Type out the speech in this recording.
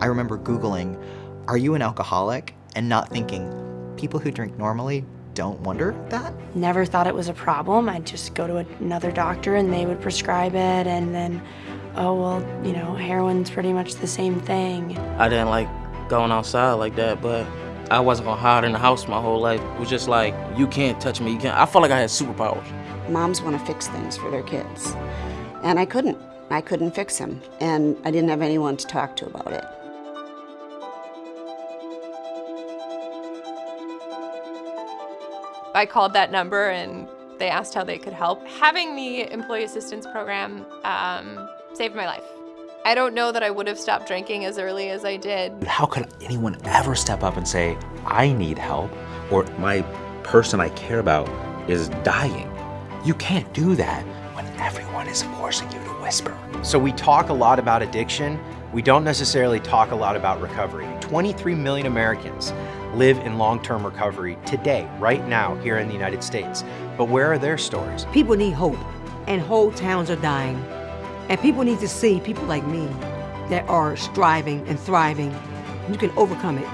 I remember Googling, are you an alcoholic? And not thinking, people who drink normally don't wonder that? Never thought it was a problem. I'd just go to another doctor and they would prescribe it and then, oh, well, you know, heroin's pretty much the same thing. I didn't like going outside like that, but I wasn't gonna hide in the house my whole life. It was just like, you can't touch me, you can't. I felt like I had superpowers. Moms want to fix things for their kids, and I couldn't. I couldn't fix him, and I didn't have anyone to talk to about it. I called that number and they asked how they could help. Having the employee assistance program um, saved my life. I don't know that I would have stopped drinking as early as I did. How could anyone ever step up and say, I need help, or my person I care about is dying? You can't do that when everyone is forcing you to whisper. So we talk a lot about addiction. We don't necessarily talk a lot about recovery. 23 million Americans live in long-term recovery today, right now, here in the United States. But where are their stories? People need hope, and whole towns are dying. And people need to see people like me that are striving and thriving. You can overcome it.